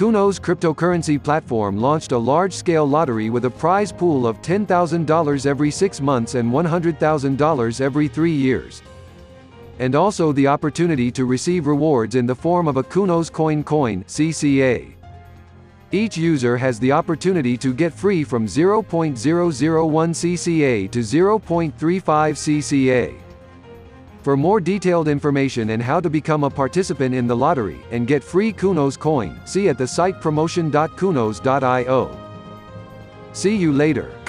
Kunos cryptocurrency platform launched a large-scale lottery with a prize pool of $10,000 every six months and $100,000 every three years. And also the opportunity to receive rewards in the form of a Kunos Coin Coin CCA. Each user has the opportunity to get free from 0.001 CCA to 0.35 CCA. For more detailed information and how to become a participant in the lottery, and get free Kunos coin, see at the site promotion.kunos.io. See you later.